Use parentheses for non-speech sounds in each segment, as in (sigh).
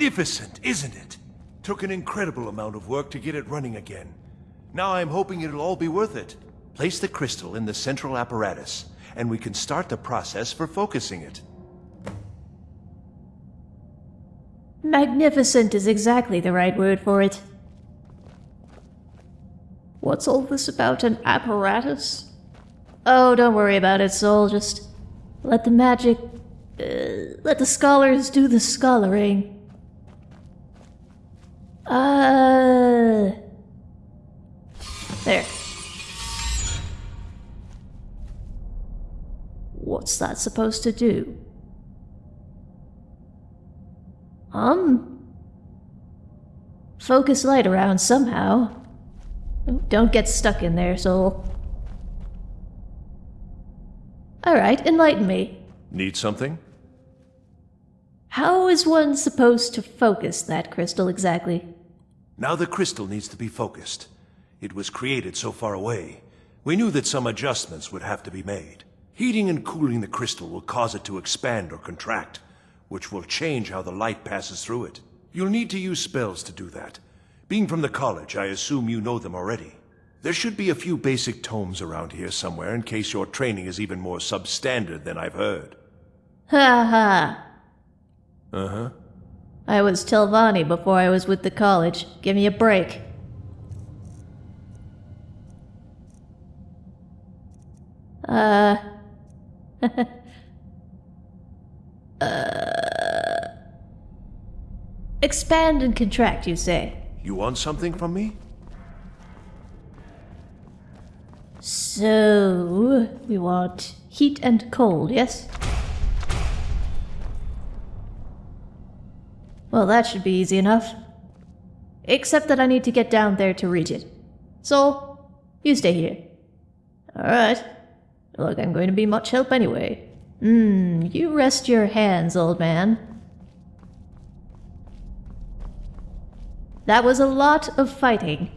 Magnificent, isn't it? Took an incredible amount of work to get it running again. Now I'm hoping it'll all be worth it. Place the crystal in the central apparatus, and we can start the process for focusing it. Magnificent is exactly the right word for it. What's all this about an apparatus? Oh, don't worry about it, Soul. Just let the magic. Uh, let the scholars do the scholaring. Uh. There. What's that supposed to do? Um. Focus light around somehow. Don't get stuck in there, soul. Alright, enlighten me. Need something? How is one supposed to focus that crystal exactly? Now the crystal needs to be focused. It was created so far away. We knew that some adjustments would have to be made. Heating and cooling the crystal will cause it to expand or contract, which will change how the light passes through it. You'll need to use spells to do that. Being from the college, I assume you know them already. There should be a few basic tomes around here somewhere in case your training is even more substandard than I've heard. Ha ha. Uh-huh. I was Telvanni before I was with the college. Give me a break. Uh. (laughs) uh. Expand and contract, you say? You want something from me? So, we want heat and cold, yes? Well, that should be easy enough. Except that I need to get down there to reach it. So, you stay here. Alright. Look, I'm going to be much help anyway. Hmm, you rest your hands, old man. That was a lot of fighting.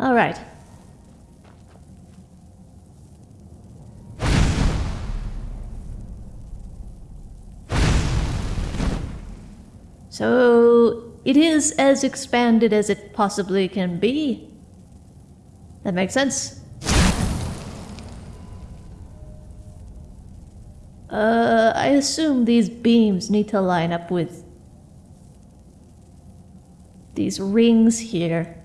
Alright. So, it is as expanded as it possibly can be. That makes sense. Uh, I assume these beams need to line up with these rings here.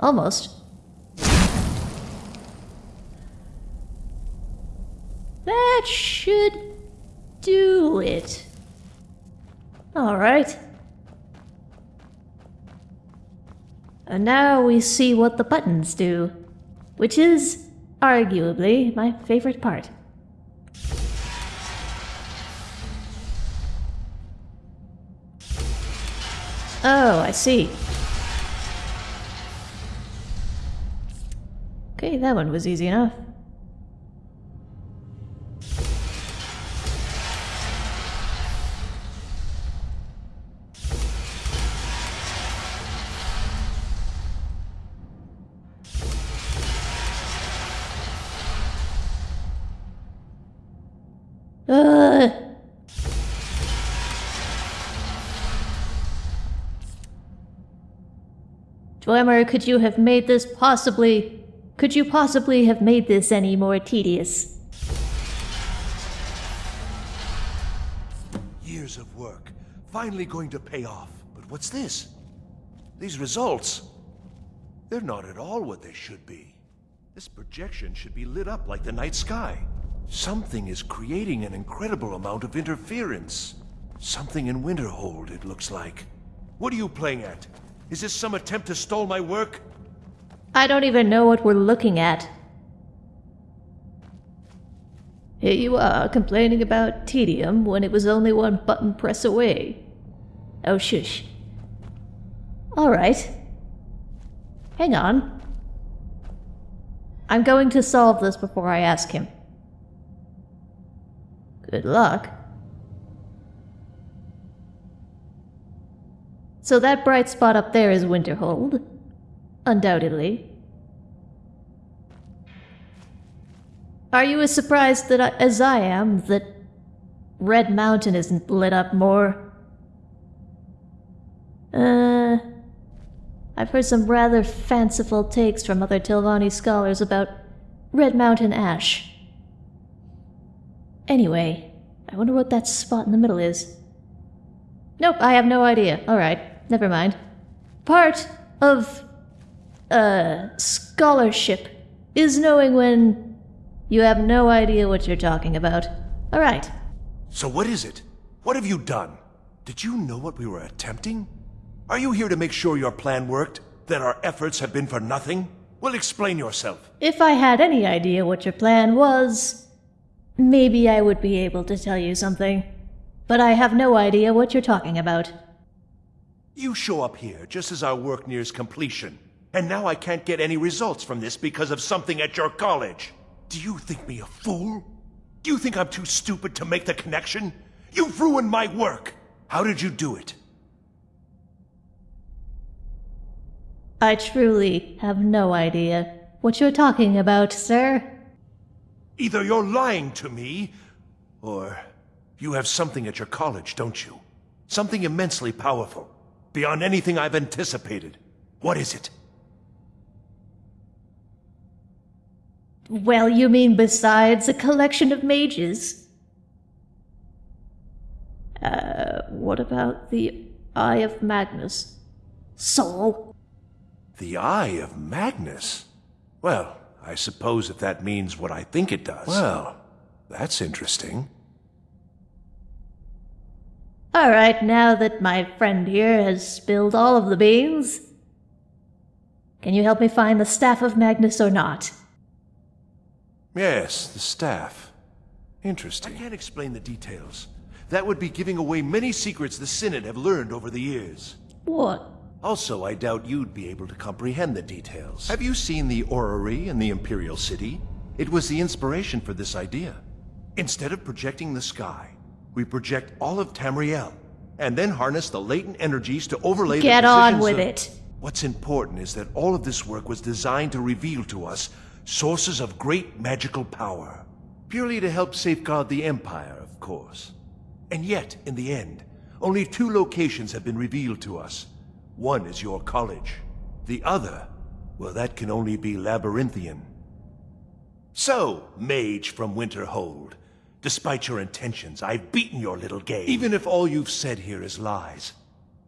Almost. That should do it. Alright. And now we see what the buttons do, which is arguably my favorite part. Oh, I see. Okay, that one was easy enough. Dwemer, could you have made this possibly... Could you possibly have made this any more tedious? Years of work, finally going to pay off. But what's this? These results, they're not at all what they should be. This projection should be lit up like the night sky. Something is creating an incredible amount of interference. Something in Winterhold, it looks like. What are you playing at? Is this some attempt to stall my work? I don't even know what we're looking at. Here you are, complaining about tedium when it was only one button press away. Oh, shush. Alright. Hang on. I'm going to solve this before I ask him. Good luck. So that bright spot up there is Winterhold. Undoubtedly. Are you as surprised that I, as I am that Red Mountain isn't lit up more? Uh, I've heard some rather fanciful takes from other Telvanni scholars about Red Mountain ash. Anyway, I wonder what that spot in the middle is. Nope, I have no idea. Alright, never mind. Part of, uh, scholarship is knowing when you have no idea what you're talking about. Alright. So what is it? What have you done? Did you know what we were attempting? Are you here to make sure your plan worked? That our efforts have been for nothing? Well, explain yourself. If I had any idea what your plan was, maybe I would be able to tell you something. But I have no idea what you're talking about. You show up here just as our work nears completion. And now I can't get any results from this because of something at your college. Do you think me a fool? Do you think I'm too stupid to make the connection? You've ruined my work! How did you do it? I truly have no idea what you're talking about, sir. Either you're lying to me, or you have something at your college, don't you? Something immensely powerful, beyond anything I've anticipated. What is it? Well, you mean besides a collection of mages? Uh, what about the Eye of Magnus? Soul? The Eye of Magnus? Well, I suppose if that means what I think it does. Well, that's interesting. All right, now that my friend here has spilled all of the beans, can you help me find the Staff of Magnus or not? Yes, the staff. Interesting. I can't explain the details. That would be giving away many secrets the Synod have learned over the years. What? Also, I doubt you'd be able to comprehend the details. Have you seen the orrery in the Imperial City? It was the inspiration for this idea. Instead of projecting the sky, we project all of Tamriel, and then harness the latent energies to overlay the Get the on with of- it. What's important is that all of this work was designed to reveal to us sources of great magical power. Purely to help safeguard the Empire, of course. And yet, in the end, only two locations have been revealed to us. One is your college. The other, well, that can only be Labyrinthian. So, mage from Winterhold, despite your intentions, I've beaten your little game. Even if all you've said here is lies,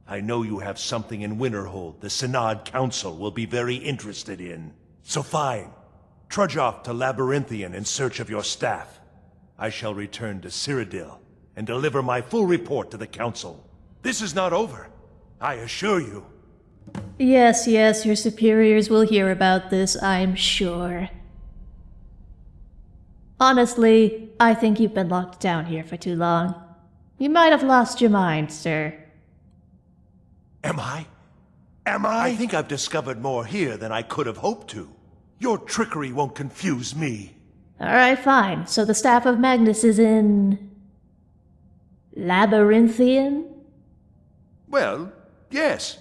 I know you have something in Winterhold the Synod Council will be very interested in. So fine. Trudge off to Labyrinthian in search of your staff. I shall return to Cyrodiil and deliver my full report to the Council. This is not over, I assure you. Yes, yes, your superiors will hear about this, I'm sure. Honestly, I think you've been locked down here for too long. You might have lost your mind, sir. Am I? Am I? I think I've discovered more here than I could have hoped to. Your trickery won't confuse me. Alright, fine. So the Staff of Magnus is in. Labyrinthian? Well, yes.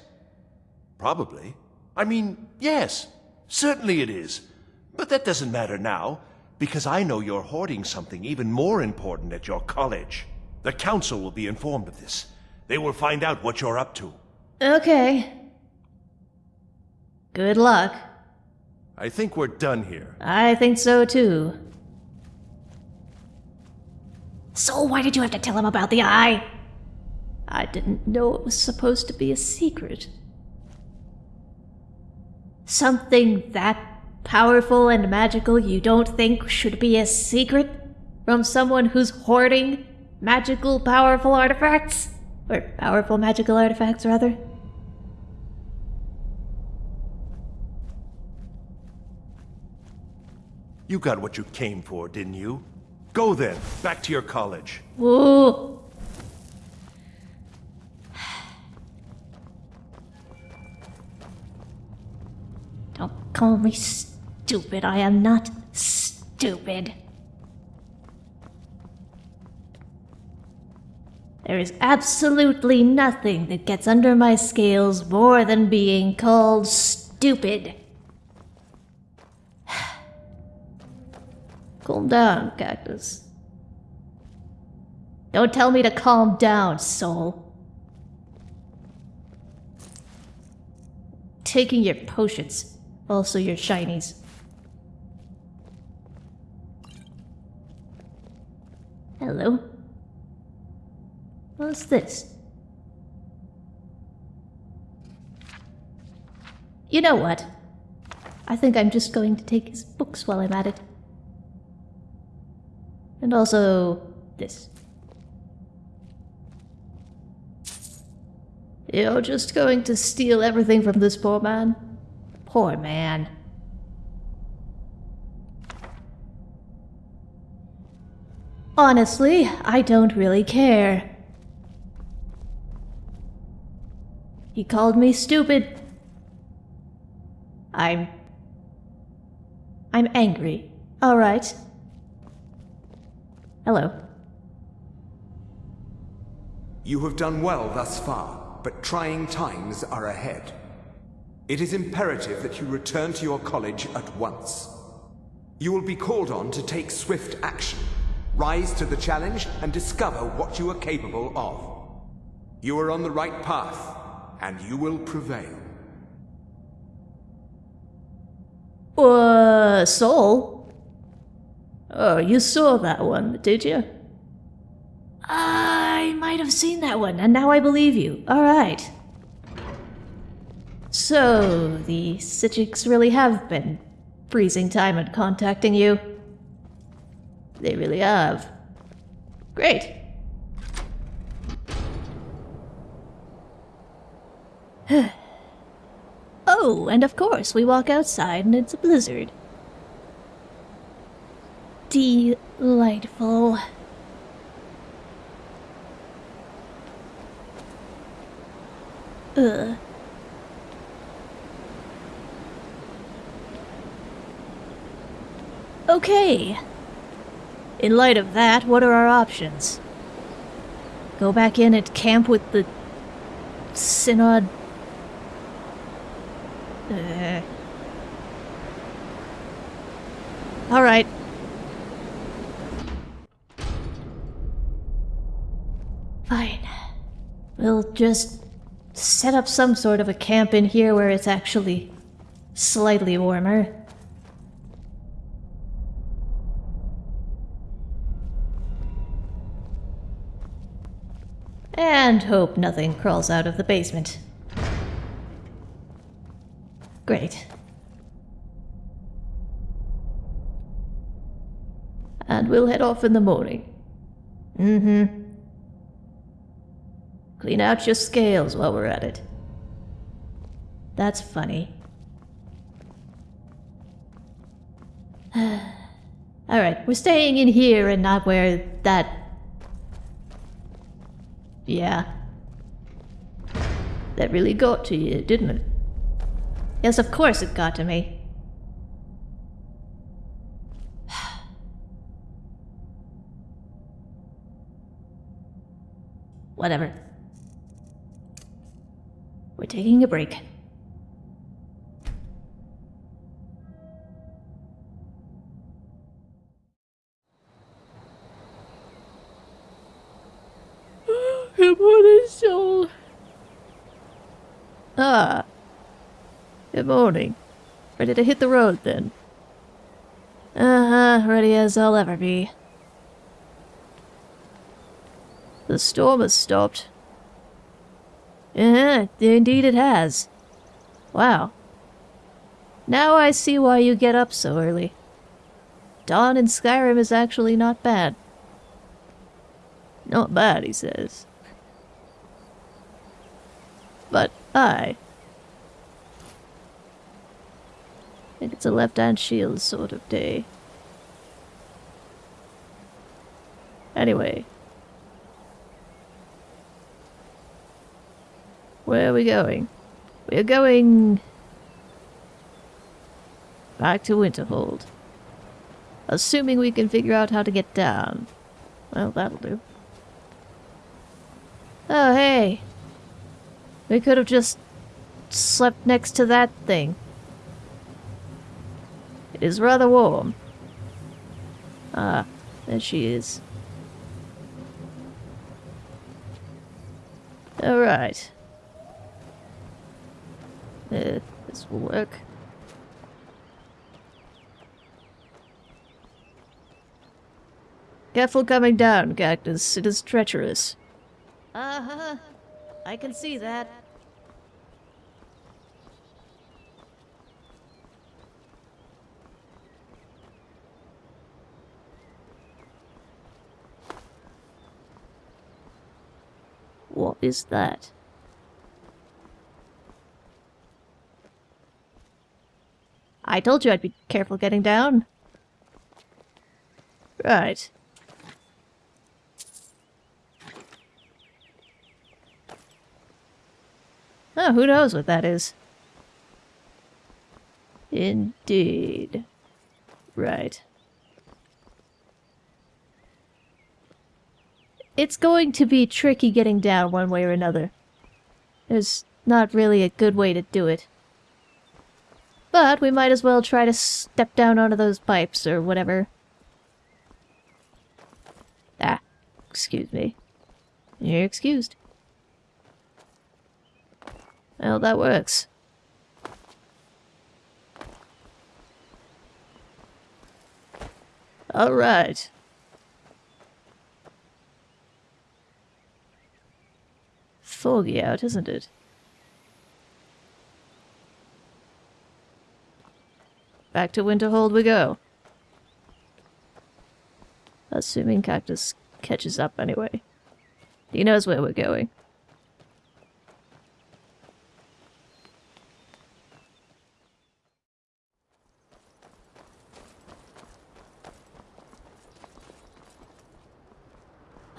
Probably. I mean, yes. Certainly it is. But that doesn't matter now, because I know you're hoarding something even more important at your college. The Council will be informed of this. They will find out what you're up to. Okay. Good luck. I think we're done here. I think so too. So why did you have to tell him about the eye? I didn't know it was supposed to be a secret. Something that powerful and magical you don't think should be a secret? From someone who's hoarding magical powerful artifacts? Or powerful magical artifacts, rather? You got what you came for, didn't you? Go then, back to your college. Ooh. Don't call me stupid. I am not stupid. There is absolutely nothing that gets under my scales more than being called stupid. (sighs) calm down, Cactus. Don't tell me to calm down, soul. Taking your potions, also your shinies. Hello? What's this? You know what? I think I'm just going to take his books while I'm at it. And also this. You're just going to steal everything from this poor man? Poor man. Honestly, I don't really care. He called me stupid. I'm... I'm angry. Alright. Hello. You have done well thus far, but trying times are ahead. It is imperative that you return to your college at once. You will be called on to take swift action, rise to the challenge, and discover what you are capable of. You are on the right path, and you will prevail. Uh, Soul? Oh, you saw that one, did you? I might have seen that one, and now I believe you. Alright. So, the Psijics really have been freezing time and contacting you? They really have. Great. (sighs) oh, and of course, we walk outside and it's a blizzard. Delightful. Ugh. Okay. In light of that, what are our options? Go back in and camp with the synod. Uh. All right. Fine. We'll just set up some sort of a camp in here where it's actually slightly warmer. And hope nothing crawls out of the basement. Great. And we'll head off in the morning. Mm-hmm. Clean out your scales while we're at it. That's funny. (sighs) Alright, we're staying in here and not where that... Yeah. That really got to you, didn't it? Yes, of course it got to me. (sighs) Whatever. We're taking a break. Morning. Ready to hit the road, then? Uh-huh, ready as I'll ever be. The storm has stopped. Uh-huh, indeed it has. Wow. Now I see why you get up so early. Dawn in Skyrim is actually not bad. Not bad, he says. But I think it's a left-hand shield sort of day. Anyway, Where are we going? We're going... Back to Winterhold. Assuming we can figure out how to get down. Well, that'll do. Oh, hey. We could have just slept next to that thing. It is rather warm. Ah, there she is. Alright. Uh, this will work. Careful coming down, Cactus. It is treacherous. Uh-huh. I can see that. What is that? I told you I'd be careful getting down. Right. Oh, who knows what that is? Indeed. Right. It's going to be tricky getting down one way or another. There's not really a good way to do it. But we might as well try to step down onto those pipes or whatever. Ah, excuse me. You're excused. Well, that works. Alright. Foggy out, isn't it? Back to Winterhold we go. Assuming Cactus catches up anyway. He knows where we're going.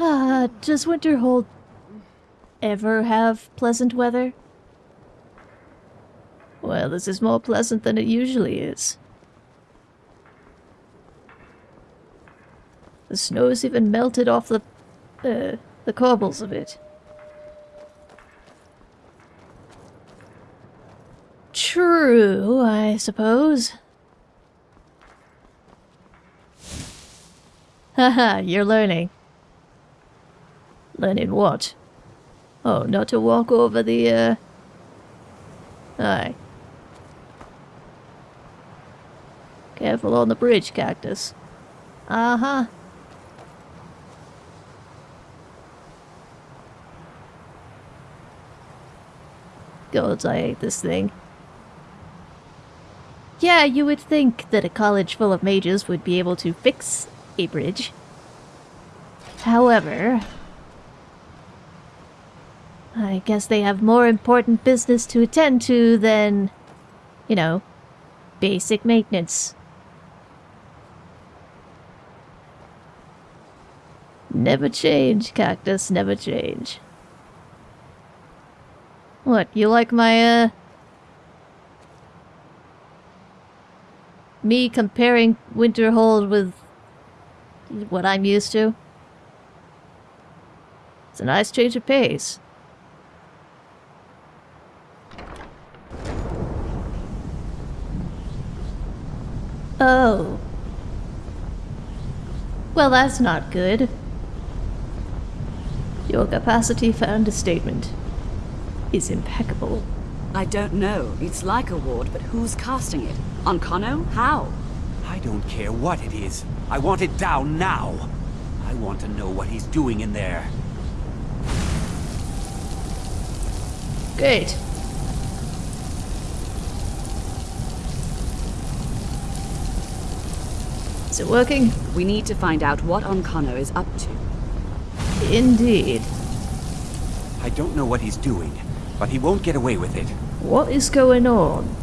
Ah, does Winterhold ever have pleasant weather? Well, this is more pleasant than it usually is. The snow's even melted off the, uh, the cobbles of it. True, I suppose. Haha, (laughs) you're learning. Learning what? Oh, not to walk over the, uh... Aye. Careful on the bridge, Cactus. Uh-huh. Gods, I hate this thing. Yeah, you would think that a college full of mages would be able to fix a bridge. However, I guess they have more important business to attend to than, you know, basic maintenance. Never change, Cactus, never change. What, you like my, uh... Me comparing Winterhold with what I'm used to? It's a nice change of pace. Oh. Well, that's not good. Your capacity for understatement is impeccable. I don't know. It's like a ward, but who's casting it? Ancano? How? I don't care what it is. I want it down now. I want to know what he's doing in there. Great. Is it working? We need to find out what Ancano is up to. Indeed. I don't know what he's doing, but he won't get away with it. What is going on?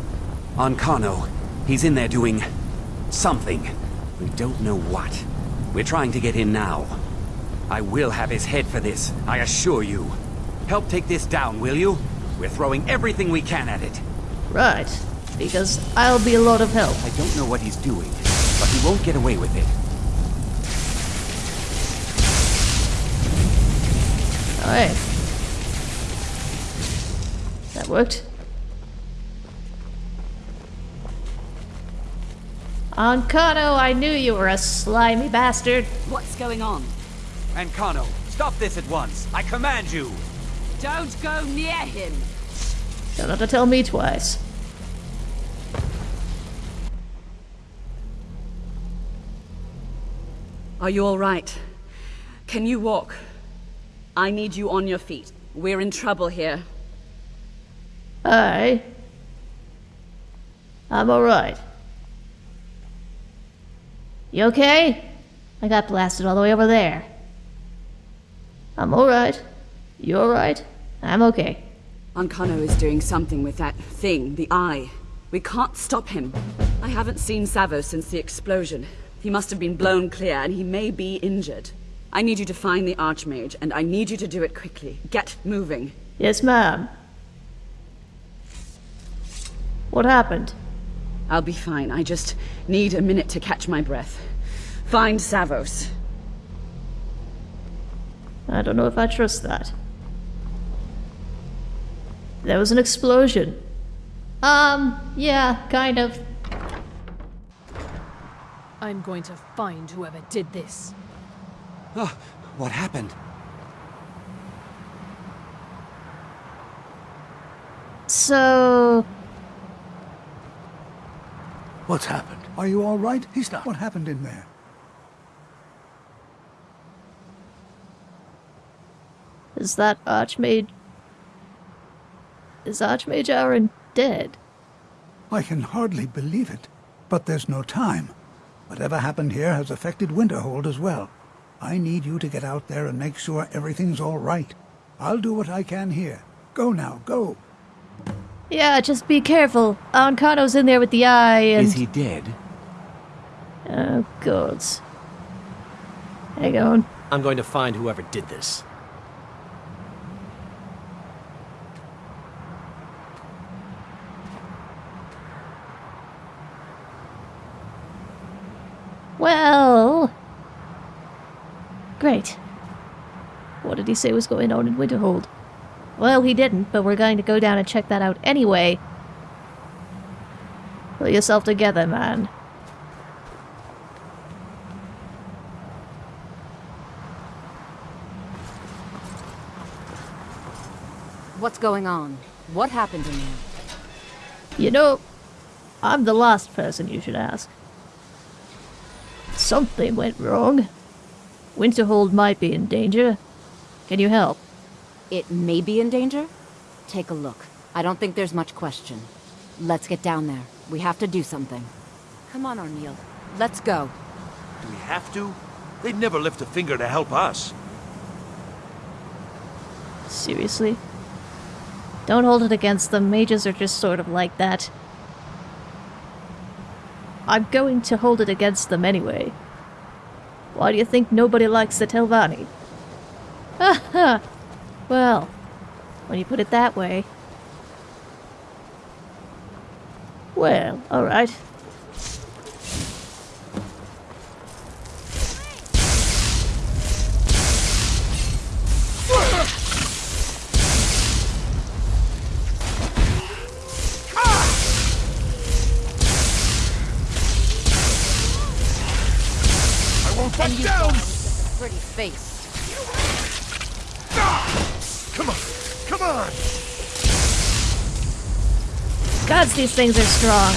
Ancano, he's in there doing... something. We don't know what. We're trying to get in now. I will have his head for this, I assure you. Help take this down, will you? We're throwing everything we can at it. Right. Because I'll be a lot of help. I don't know what he's doing, but he won't get away with it. Alright. That worked. Ancano, I knew you were a slimy bastard. What's going on? Ancano, stop this at once. I command you. Don't go near him! Don't have to tell me twice. Are you alright? Can you walk? I need you on your feet. We're in trouble here. I... I'm alright. You okay? I got blasted all the way over there. I'm alright. You alright? I'm okay. Ancano is doing something with that thing, the eye. We can't stop him. I haven't seen Savos since the explosion. He must have been blown clear, and he may be injured. I need you to find the Archmage, and I need you to do it quickly. Get moving. Yes, ma'am. What happened? I'll be fine. I just need a minute to catch my breath. Find Savos. I don't know if I trust that. There was an explosion. Um, yeah, kind of. I'm going to find whoever did this. Oh, what happened? So, What's happened? Are you all right? He's not. What happened in there? is that Archmage... Is Archmage Aren dead? I can hardly believe it. But there's no time. Whatever happened here has affected Winterhold as well. I need you to get out there and make sure everything's all right. I'll do what I can here. Go now, go. Yeah, just be careful. Ancano's in there with the eye and... Is he dead? Oh, gods. Hang on. I'm going to find whoever did this. Well... Great. What did he say was going on in Winterhold? Well, he didn't, but we're going to go down and check that out anyway. Pull yourself together, man. What's going on? What happened to me? You know, I'm the last person you should ask. Something went wrong. Winterhold might be in danger. Can you help? It may be in danger? Take a look. I don't think there's much question. Let's get down there. We have to do something. Come on, O'Neill. Let's go. Do we have to? They'd never lift a finger to help us. Seriously? Don't hold it against them. Mages are just sort of like that. I'm going to hold it against them anyway. Why do you think nobody likes the Telvanni? Ha ha! Well, when you put it that way. Well, alright. I won't back down! Pretty face. Come on, come on! Gods, these things are strong.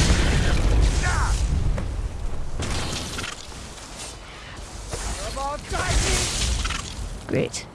Great.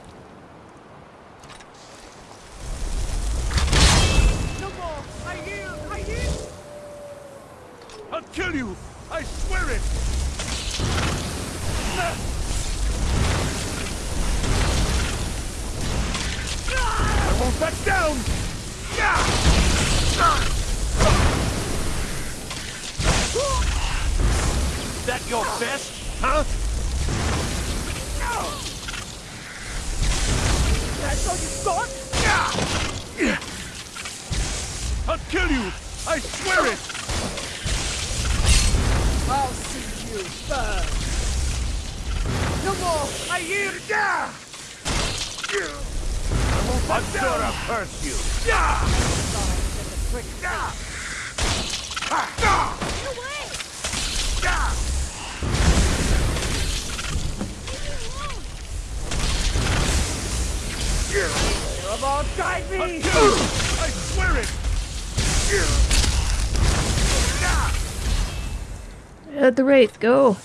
At the Wraith, go.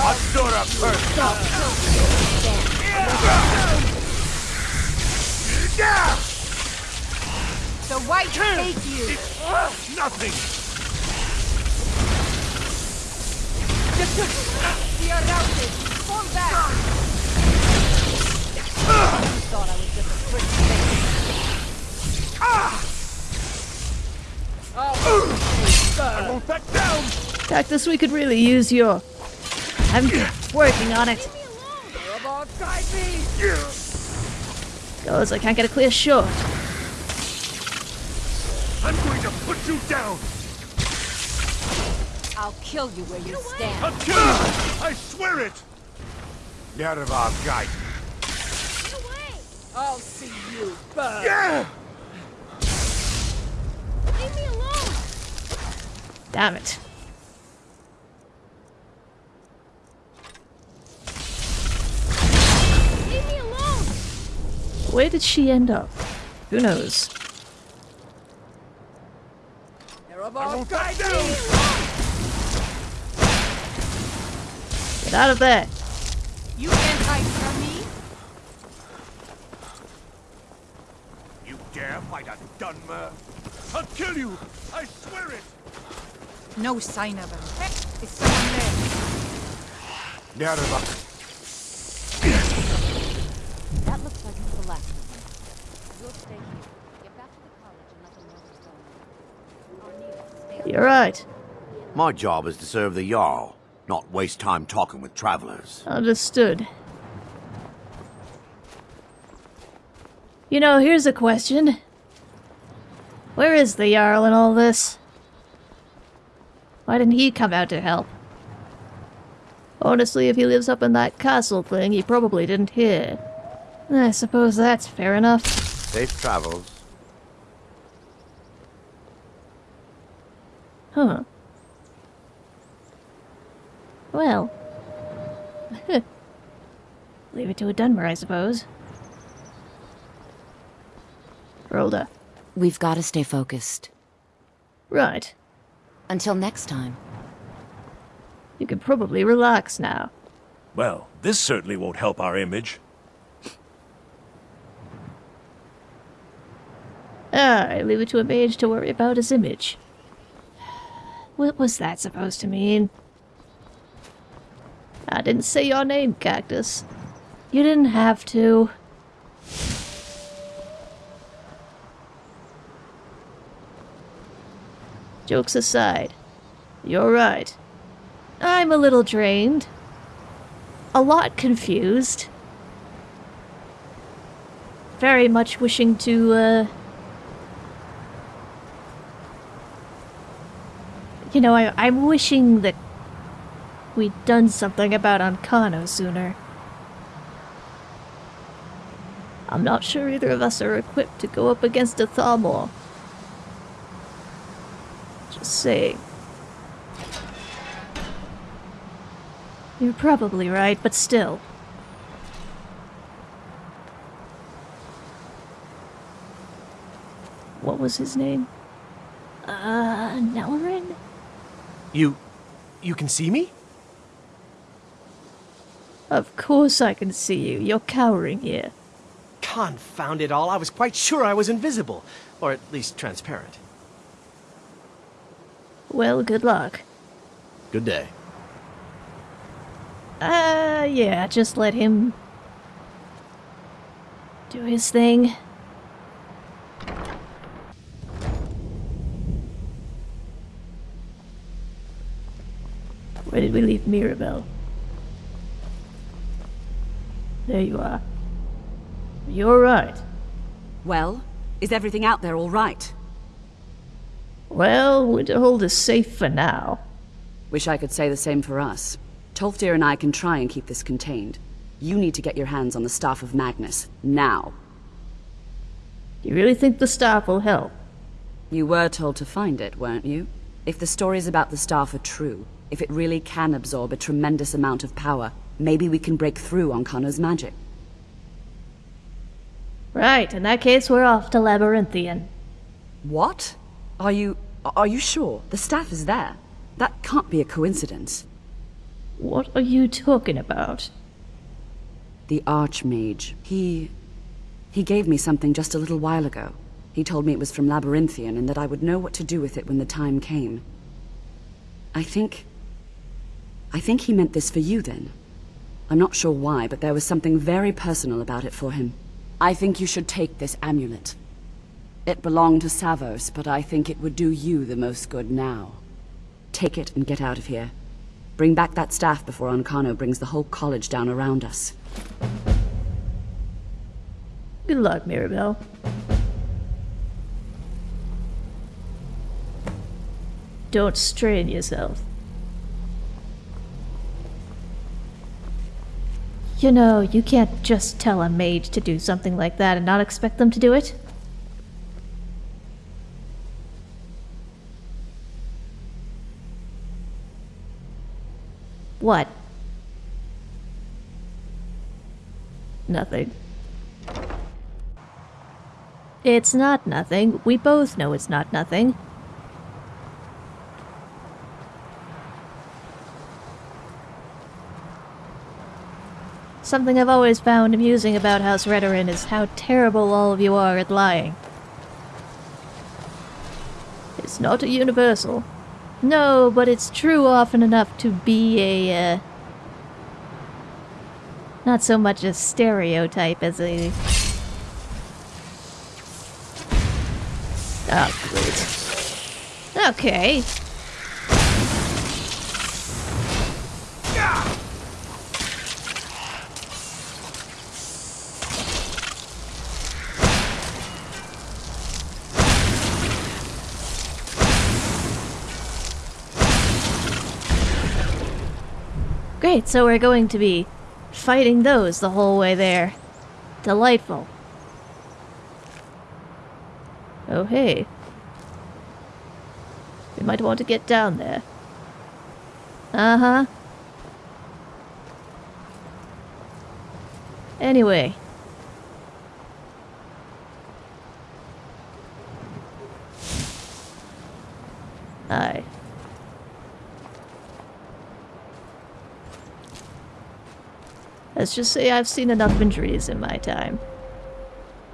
Azura curse The white take you! Uh, nothing! We are routed! Fall back! Uh. I won't back down! Cactus, we could really use your... I'm working on it. About guide me! Goes, I can't get a clear shot. I'm going to put you down! I'll kill you where you stand. I'll kill you! I swear it! Nerva guide. I'll see you burn! Yeah! Damn it. Where did she end up? Who knows? They're about back guide down! me! Get out of there. You can't hide from me! You dare fight a Dunmer? I'll kill you! I swear it! No sign of him. Is someone there? Nerva. That looks like it's the last of them. We'll stay here. Get back to the college and let them know what's going on. Arnita, stay on You're right. My job is to serve the Jarl, not waste time talking with travelers. Understood. You know, here's a question. Where is the Jarl in all this? Why didn't he come out to help? Honestly, if he lives up in that castle thing, he probably didn't hear. I suppose that's fair enough. Safe travels. Huh. Well. (laughs) Leave it to a Dunmer, I suppose. Rolda. We've got to stay focused. Right. Until next time. You can probably relax now. Well, this certainly won't help our image. Alright, leave it to a mage to worry about his image. What was that supposed to mean? I didn't say your name, Cactus. You didn't have to. Jokes aside, you're right. I'm a little drained. A lot confused. Very much wishing to, uh... You know, I, I'm wishing that we'd done something about Ancano sooner. I'm not sure either of us are equipped to go up against a Thalmor. Saying. You're probably right, but still. What was his name? Uh, Nelarin? You... you can see me? Of course I can see you. You're cowering here. Confound it all, I was quite sure I was invisible. Or at least transparent. Well, good luck. Good day. Uh, yeah, just let him do his thing. Where did we leave Mirabelle? There you are. You're right. Well, is everything out there all right? Well, Winterhold is safe for now. Wish I could say the same for us. Tolfdir and I can try and keep this contained. You need to get your hands on the Staff of Magnus, now. You really think the staff will help? You were told to find it, weren't you? If the stories about the staff are true, if it really can absorb a tremendous amount of power, maybe we can break through Ancano's magic. Right, in that case, we're off to Labyrinthian. What? Are you... are you sure? The staff is there. That can't be a coincidence. What are you talking about? The Archmage. He... he gave me something just a little while ago. He told me it was from Labyrinthian and that I would know what to do with it when the time came. I think... I think he meant this for you then. I'm not sure why, but there was something very personal about it for him. I think you should take this amulet. It belonged to Savos, but I think it would do you the most good now. Take it and get out of here. Bring back that staff before Ancano brings the whole college down around us. Good luck, Mirabelle. Don't strain yourself. You know, you can't just tell a mage to do something like that and not expect them to do it. What? Nothing. It's not nothing. We both know it's not nothing. Something I've always found amusing about House Redoran is how terrible all of you are at lying. It's not a universal. No, but it's true often enough to be a, uh, Not so much a stereotype as a... Oh, great. Okay. Great, so we're going to be fighting those the whole way there. Delightful. Oh, hey. We might want to get down there. Uh-huh. Anyway. Aye. Let's just say I've seen enough injuries in my time.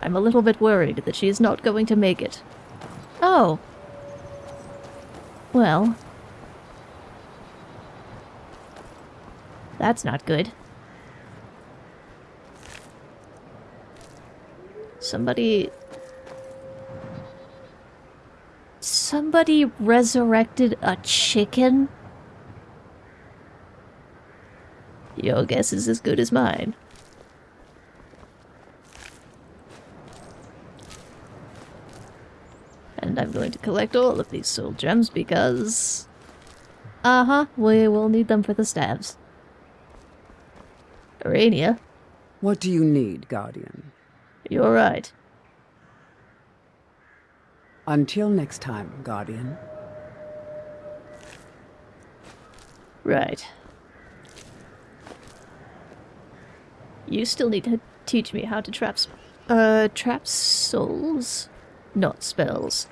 I'm a little bit worried that she is not going to make it. Oh. Well. That's not good. Somebody... Somebody resurrected a chicken? Your guess is as good as mine. And I'm going to collect all of these soul gems because... Uh-huh, we will need them for the staves. Aranea. What do you need, Guardian? You're right. Until next time, Guardian. Right. You still need to teach me how to trap uh, trap souls? Not spells.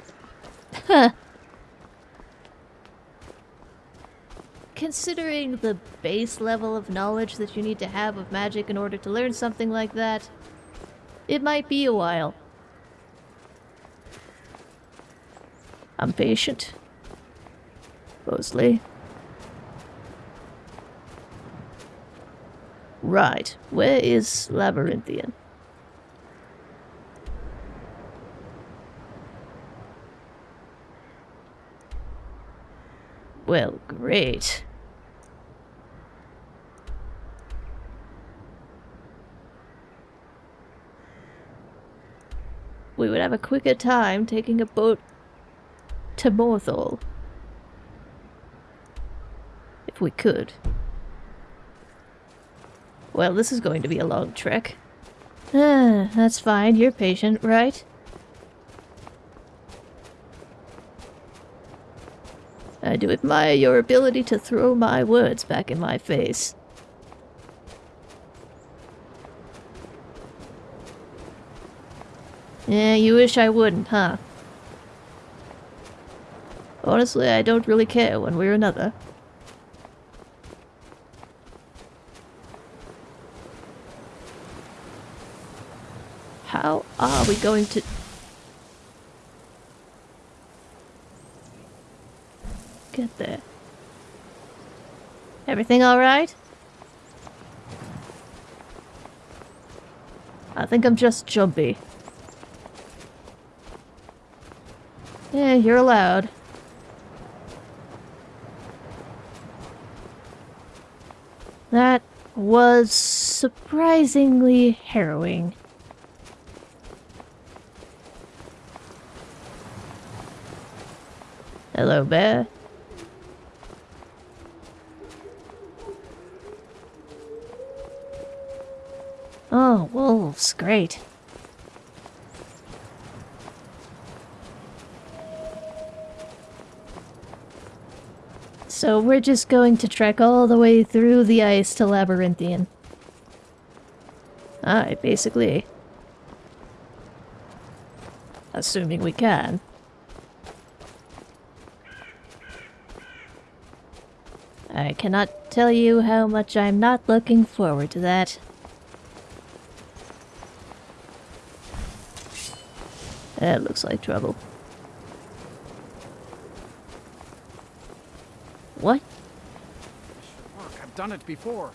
Considering the base level of knowledge that you need to have of magic in order to learn something like that, it might be a while. I'm patient. Mostly. Right, where is Labyrinthian? Well, great. We would have a quicker time taking a boat to Morthal. If we could. Well, this is going to be a long trek. Ah, (sighs) that's fine. You're patient, right? I do admire your ability to throw my words back in my face. Yeah, you wish I wouldn't, huh? Honestly, I don't really care one way or another. How are we going to... Get there? Everything alright? I think I'm just jumpy. Yeah, you're allowed. That was surprisingly harrowing. Hello, bear. Oh, wolves, great. So we're just going to trek all the way through the ice to Labyrinthian. Alright, basically. Assuming we can. I cannot tell you how much I'm not looking forward to that. That looks like trouble. What? Look, I've done it before.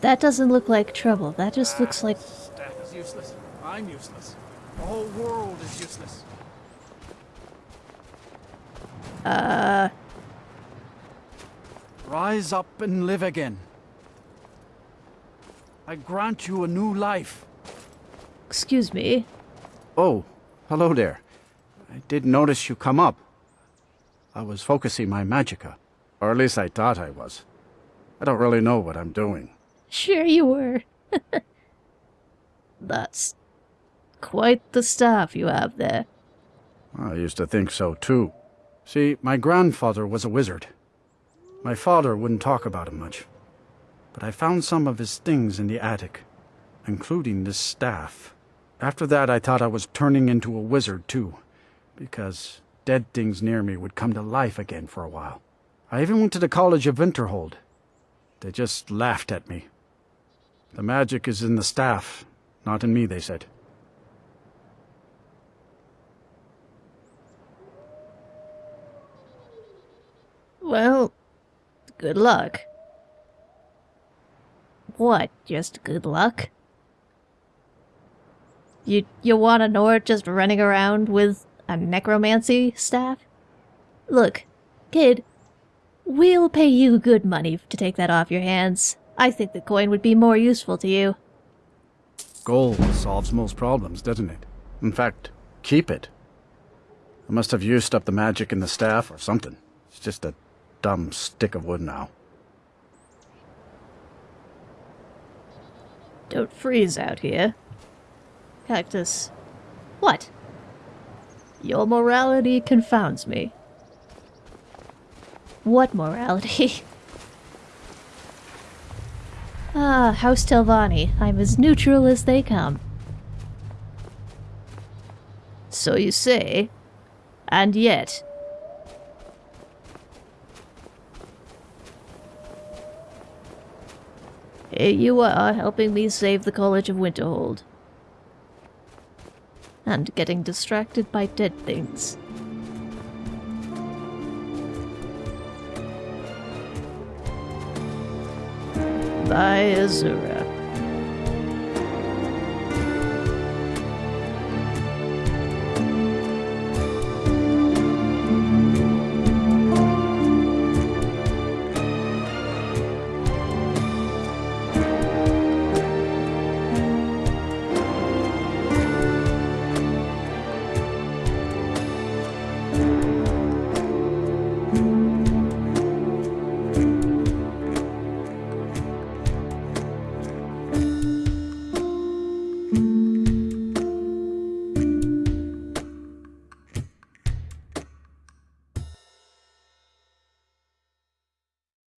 That doesn't look like trouble. That just looks like... Staff is useless. I'm useless. The whole world is useless. Uh... Rise up and live again. I grant you a new life. Excuse me. Oh, hello there. I did notice you come up. I was focusing my magicka. Or at least I thought I was. I don't really know what I'm doing. Sure you were. (laughs) That's quite the staff you have there. I used to think so too. See, my grandfather was a wizard. My father wouldn't talk about him much. But I found some of his things in the attic, including this staff. After that, I thought I was turning into a wizard too, because dead things near me would come to life again for a while. I even went to the College of Winterhold. They just laughed at me. The magic is in the staff, not in me, they said. Well, good luck. What, just good luck? You you want a Nord just running around with a necromancy staff? Look, kid, we'll pay you good money to take that off your hands. I think the coin would be more useful to you. Gold solves most problems, doesn't it? In fact, keep it. I must have used up the magic in the staff or something. It's just a dumb stick of wood now. Don't freeze out here. Cactus. What? Your morality confounds me. What morality? (laughs) ah, House Telvanni. I'm as neutral as they come. So you say. And yet. You are, helping me save the College of Winterhold. And getting distracted by dead things. By Azura.